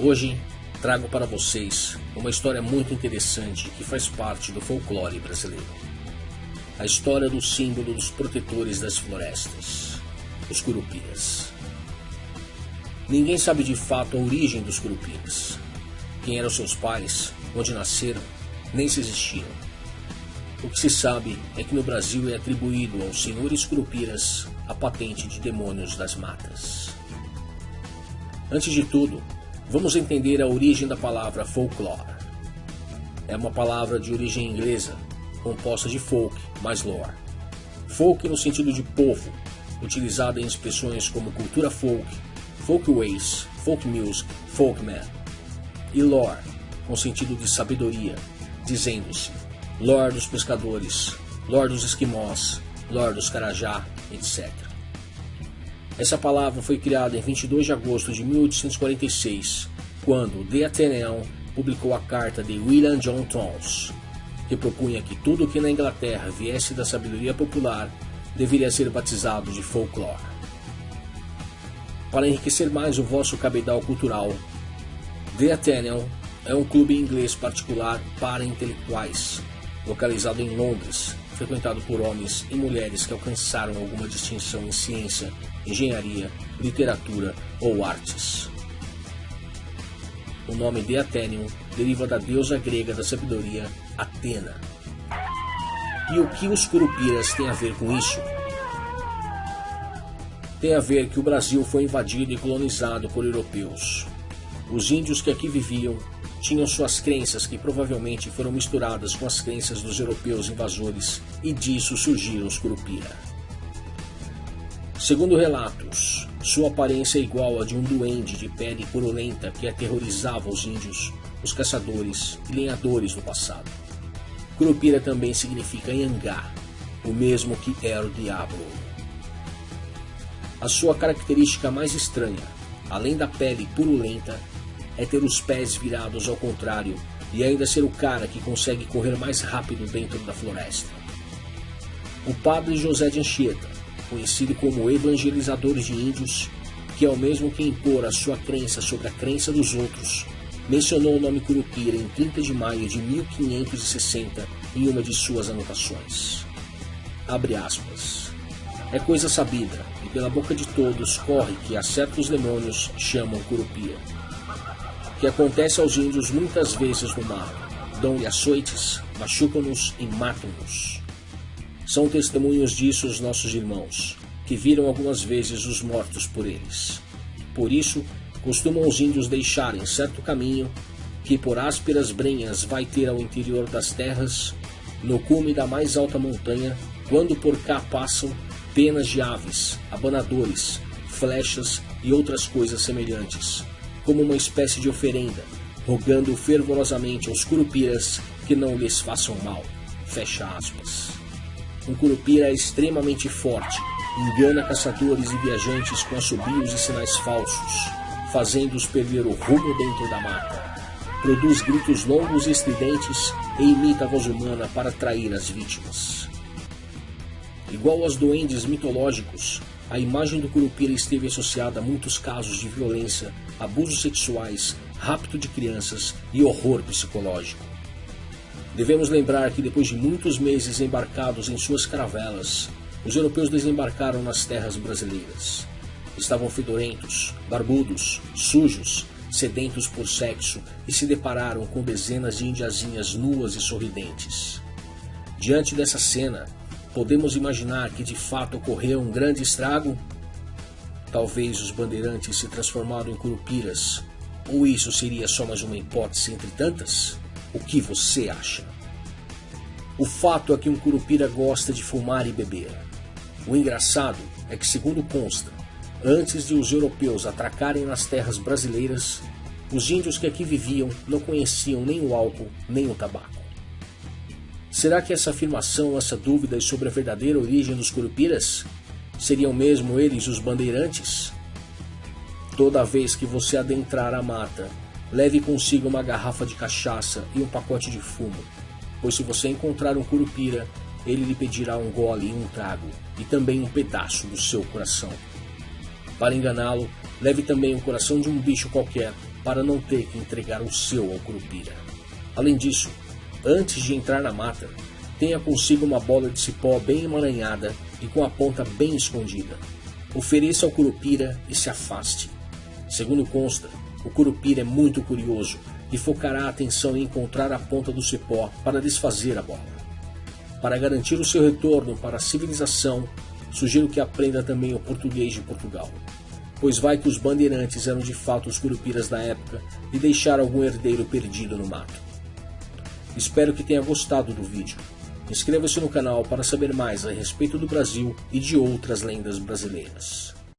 Hoje trago para vocês uma história muito interessante que faz parte do folclore brasileiro. A história do símbolo dos protetores das florestas, os curupiras. Ninguém sabe de fato a origem dos curupiras, quem eram seus pais, onde nasceram, nem se existiram. O que se sabe é que no Brasil é atribuído aos senhores curupiras a patente de demônios das matas. Antes de tudo, Vamos entender a origem da palavra folklore. É uma palavra de origem inglesa, composta de folk mais lore. Folk no sentido de povo, utilizada em expressões como cultura folk, folkways, folk music, folkman. E lore, com sentido de sabedoria, dizendo-se lore dos pescadores, lore dos esquimós, lore dos carajá, etc. Essa palavra foi criada em 22 de agosto de 1846, quando The Athenaeum publicou a carta de William John Towns, que propunha que tudo que na Inglaterra viesse da sabedoria popular deveria ser batizado de folclore. Para enriquecer mais o vosso cabedal cultural, The Athenaeum é um clube inglês particular para intelectuais, localizado em Londres, frequentado por homens e mulheres que alcançaram alguma distinção em ciência, engenharia, literatura ou artes. O nome de Athenium deriva da deusa grega da sabedoria, Atena. E o que os curupiras têm a ver com isso? Tem a ver que o Brasil foi invadido e colonizado por europeus. Os índios que aqui viviam tinham suas crenças que provavelmente foram misturadas com as crenças dos europeus invasores e disso surgiram os Curupira. Segundo relatos, sua aparência é igual a de um duende de pele purulenta que aterrorizava os índios, os caçadores e lenhadores no passado. Curupira também significa Yangá, o mesmo que era o diabo. A sua característica mais estranha, além da pele purulenta, é ter os pés virados ao contrário e ainda ser o cara que consegue correr mais rápido dentro da floresta. O padre José de Anchieta, conhecido como evangelizador de índios, que é o mesmo que impor a sua crença sobre a crença dos outros, mencionou o nome Curupira em 30 de maio de 1560 em uma de suas anotações. Abre aspas. É coisa sabida, e pela boca de todos corre que a certos demônios chamam Curupira que acontece aos índios muitas vezes no mar. Dão-lhe açoites, machucam-nos e matam-nos. São testemunhos disso os nossos irmãos, que viram algumas vezes os mortos por eles. Por isso, costumam os índios deixarem certo caminho que por ásperas brenhas vai ter ao interior das terras, no cume da mais alta montanha, quando por cá passam penas de aves, abanadores, flechas e outras coisas semelhantes, como uma espécie de oferenda, rogando fervorosamente aos curupiras que não lhes façam mal. Fecha aspas. Um curupira é extremamente forte, engana caçadores e viajantes com assobios e sinais falsos, fazendo-os perder o rumo dentro da mata. Produz gritos longos e estridentes e imita a voz humana para atrair as vítimas. Igual aos duendes mitológicos, a imagem do Curupira esteve associada a muitos casos de violência, abusos sexuais, rapto de crianças e horror psicológico. Devemos lembrar que depois de muitos meses embarcados em suas caravelas, os europeus desembarcaram nas terras brasileiras. Estavam fedorentos, barbudos, sujos, sedentos por sexo e se depararam com dezenas de indiazinhas nuas e sorridentes. Diante dessa cena, Podemos imaginar que de fato ocorreu um grande estrago? Talvez os bandeirantes se transformaram em curupiras, ou isso seria só mais uma hipótese entre tantas? O que você acha? O fato é que um curupira gosta de fumar e beber. O engraçado é que, segundo consta, antes de os europeus atracarem nas terras brasileiras, os índios que aqui viviam não conheciam nem o álcool nem o tabaco. Será que essa afirmação, essa dúvida sobre a verdadeira origem dos curupiras seriam mesmo eles os bandeirantes? Toda vez que você adentrar a mata, leve consigo uma garrafa de cachaça e um pacote de fumo, pois se você encontrar um curupira, ele lhe pedirá um gole e um trago, e também um pedaço do seu coração. Para enganá-lo, leve também o coração de um bicho qualquer para não ter que entregar o seu ao Curupira. Além disso, antes de entrar na mata, tenha consigo uma bola de cipó bem emaranhada e com a ponta bem escondida. Ofereça ao Curupira e se afaste. Segundo consta, o Curupira é muito curioso e focará a atenção em encontrar a ponta do cipó para desfazer a bola. Para garantir o seu retorno para a civilização, sugiro que aprenda também o português de Portugal, pois vai que os bandeirantes eram de fato os curupiras da época e deixaram algum herdeiro perdido no mato. Espero que tenha gostado do vídeo. Inscreva-se no canal para saber mais a respeito do Brasil e de outras lendas brasileiras.